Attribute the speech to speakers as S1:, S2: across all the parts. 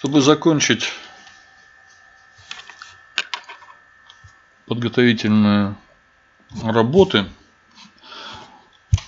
S1: Чтобы закончить подготовительные работы,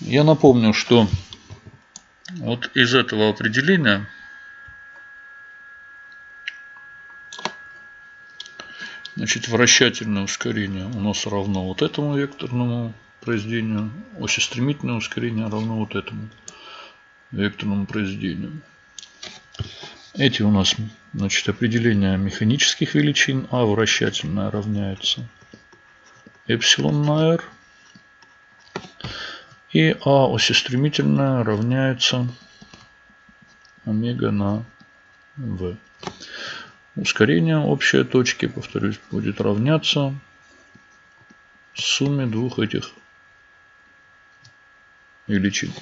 S1: я напомню, что вот из этого определения значит, вращательное ускорение у нас равно вот этому векторному произведению, осистремительное ускорение равно вот этому векторному произведению. Эти у нас значит, определения механических величин. А вращательная равняется эпсилон на r. И А осистремительная равняется омега на v. Ускорение общей точки, повторюсь, будет равняться сумме двух этих величин.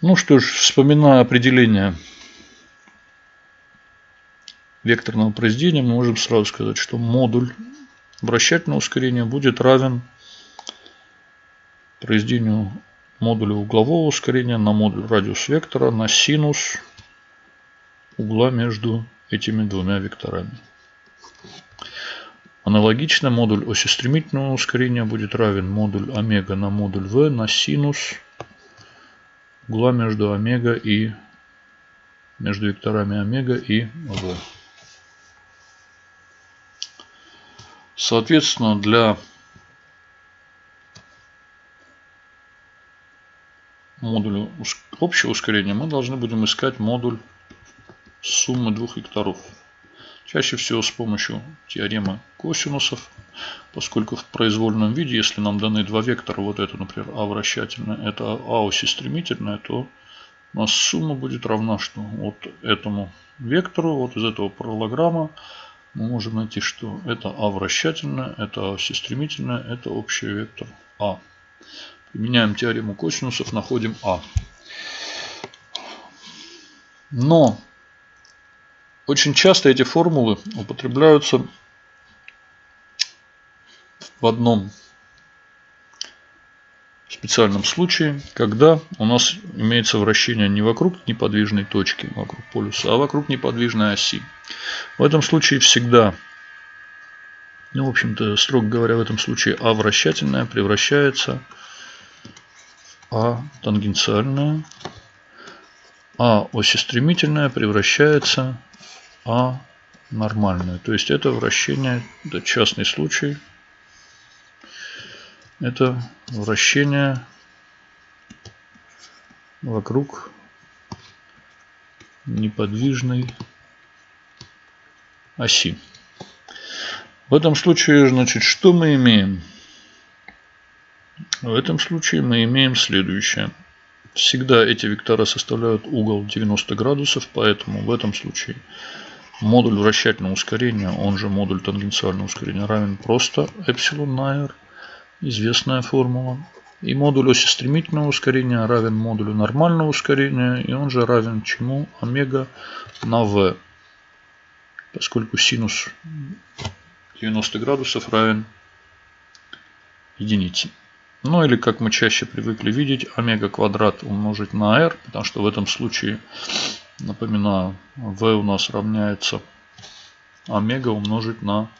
S1: Ну что ж, вспоминая определение векторного произведения, мы можем сразу сказать, что модуль вращательного ускорения будет равен произведению модуля углового ускорения на модуль радиус вектора на синус угла между этими двумя векторами. Аналогично модуль оси стремительного ускорения будет равен модуль омега на модуль v на синус угла между омега и между векторами омега и v. Соответственно, для модуля общего ускорения мы должны будем искать модуль суммы двух векторов. Чаще всего с помощью теоремы косинусов, поскольку в произвольном виде, если нам даны два вектора, вот это, например, А вращательное, это А оси стремительное, то у нас сумма будет равна, что вот этому вектору, вот из этого параллограмма, мы можем найти, что это А вращательное, это А оси стремительное, это общий вектор А. Применяем теорему косинусов, находим А. Но очень часто эти формулы употребляются в одном специальном случае, когда у нас имеется вращение не вокруг неподвижной точки, вокруг полюса, а вокруг неподвижной оси. В этом случае всегда, ну, в общем-то, строго говоря, в этом случае А вращательная превращается А тангенциальная, А осистремительная превращается а нормальную. То есть это вращение, это частный случай. Это вращение вокруг неподвижной оси. В этом случае, значит, что мы имеем? В этом случае мы имеем следующее. Всегда эти вектора составляют угол 90 градусов, поэтому в этом случае Модуль вращательного ускорения, он же модуль тангенциального ускорения, равен просто эпсилон на r, известная формула. И модуль оси стремительного ускорения равен модулю нормального ускорения, и он же равен чему? Омега на v. Поскольку синус 90 градусов равен единице. Ну или как мы чаще привыкли видеть, омега квадрат умножить на r, потому что в этом случае Напоминаю, v у нас равняется омега умножить на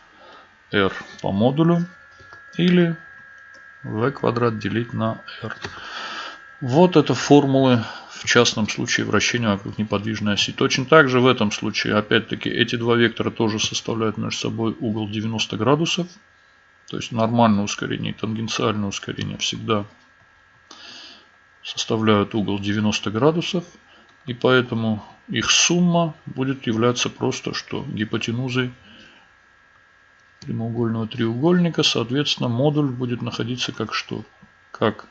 S1: r по модулю. Или v квадрат делить на r. Вот это формулы в частном случае вращения вокруг неподвижной оси. Точно так же в этом случае, опять-таки, эти два вектора тоже составляют между собой угол 90 градусов. То есть нормальное ускорение и тангенциальное ускорение всегда составляют угол 90 градусов. И поэтому их сумма будет являться просто что гипотенузой прямоугольного треугольника. Соответственно, модуль будет находиться как что? Как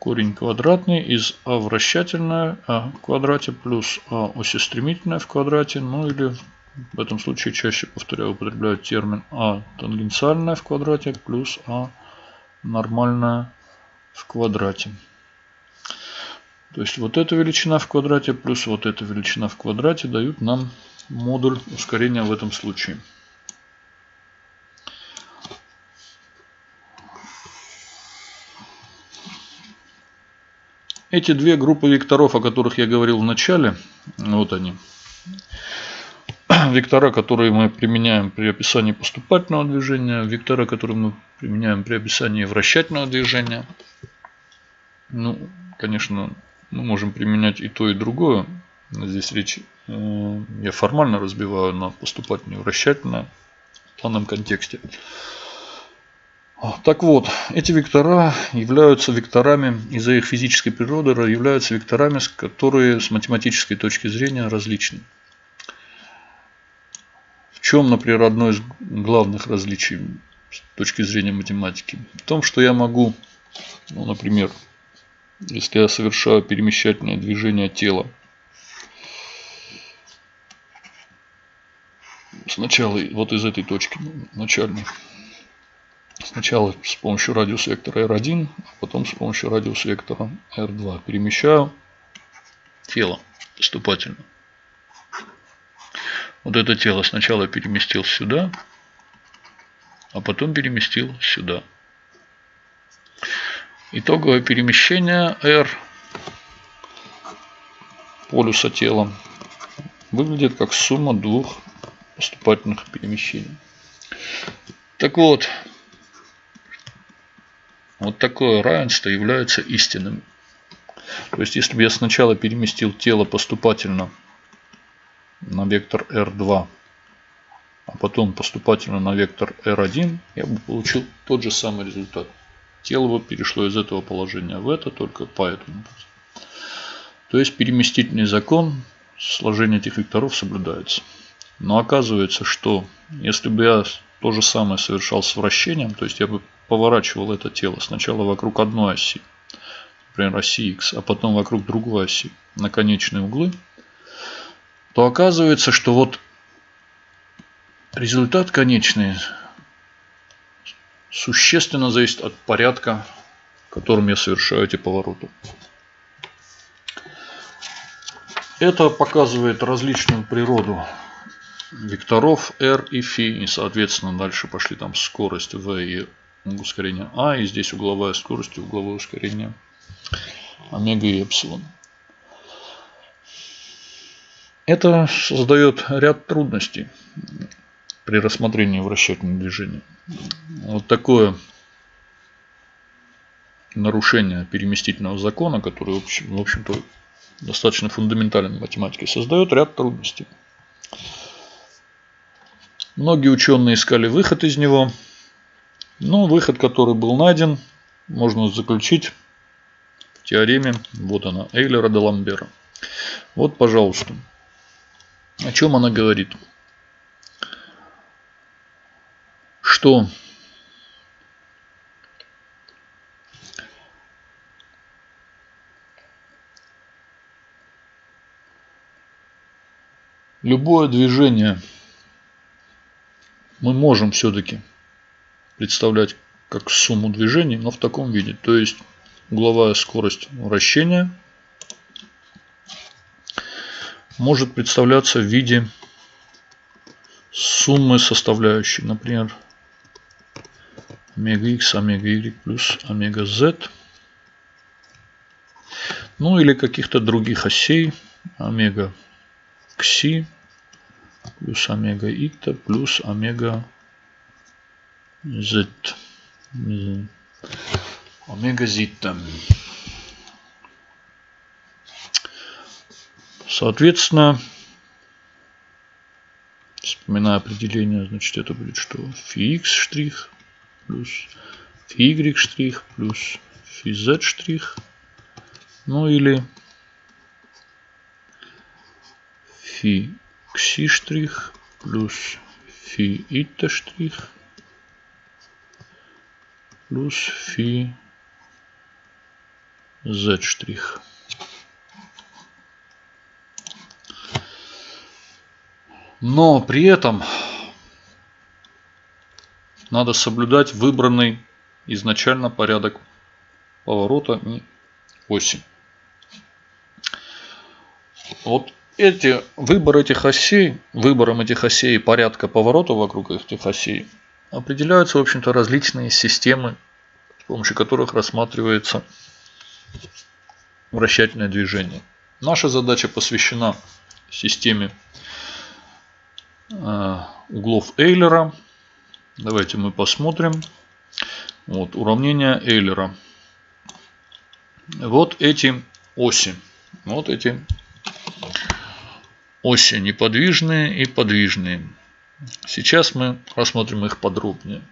S1: корень квадратный из а вращательное а в квадрате плюс а осистремительное в квадрате. Ну или в этом случае чаще, повторяю, употребляют термин а тангенциальное в квадрате плюс а нормальное в квадрате. То есть вот эта величина в квадрате плюс вот эта величина в квадрате дают нам модуль ускорения в этом случае. Эти две группы векторов, о которых я говорил в начале, вот они, Вектора, которые мы применяем при описании поступательного движения, вектора, которые мы применяем при описании вращательного движения. Ну, конечно, мы можем применять и то, и другое. Здесь речь э, я формально разбиваю на поступательное и вращательное в данном контексте. Так вот, эти вектора являются векторами из-за их физической природы, являются векторами, которые с математической точки зрения различны. В чем, например, одно из главных различий с точки зрения математики? В том, что я могу, ну, например, если я совершаю перемещательное движение тела, сначала вот из этой точки начальной, сначала с помощью радиуса вектора R1, а потом с помощью радиуса вектора R2 перемещаю тело поступательно. Вот это тело сначала переместил сюда, а потом переместил сюда. Итоговое перемещение R полюса тела выглядит как сумма двух поступательных перемещений. Так вот, вот такое равенство является истинным. То есть, если бы я сначала переместил тело поступательно на вектор R2, а потом поступательно на вектор R1, я бы получил тот же самый результат. Тело бы перешло из этого положения в это только по этому. То есть переместительный закон сложения этих векторов соблюдается. Но оказывается, что если бы я то же самое совершал с вращением, то есть я бы поворачивал это тело сначала вокруг одной оси, например, оси X, а потом вокруг другой оси на конечные углы, то оказывается, что вот результат конечный существенно зависит от порядка, которым я совершаю эти повороты. Это показывает различную природу векторов r и φ. И, соответственно, дальше пошли там скорость v и ускорение а. И здесь угловая скорость и угловое ускорение омега и эпсилон. Это создает ряд трудностей при рассмотрении вращательного движения. Вот такое нарушение переместительного закона, который, в общем-то, достаточно фундаментальной математике, создает ряд трудностей. Многие ученые искали выход из него, но выход, который был найден, можно заключить в теореме, вот она, Эйлера де Ламбера. Вот, пожалуйста. О чем она говорит? Что любое движение мы можем все-таки представлять как сумму движений, но в таком виде. То есть угловая скорость вращения – может представляться в виде суммы составляющей, например, омега x, омега y плюс омега z. Ну или каких-то других осей, омега кси плюс омега икта плюс омега z. Омега зитта. Соответственно, вспоминая определение, значит это будет что? фи штрих плюс фи штрих плюс фи штрих. Ну или фи кси штрих плюс фи итта штрих плюс фи z штрих. Но при этом надо соблюдать выбранный изначально порядок поворота и оси. Вот эти, выбор этих осей, выбором этих осей и порядка поворота вокруг этих осей определяются, в общем-то, различные системы, с помощью которых рассматривается вращательное движение. Наша задача посвящена системе э, углов Эйлера. Давайте мы посмотрим. Вот уравнение Эйлера. Вот эти оси. Вот эти оси неподвижные и подвижные. Сейчас мы рассмотрим их подробнее.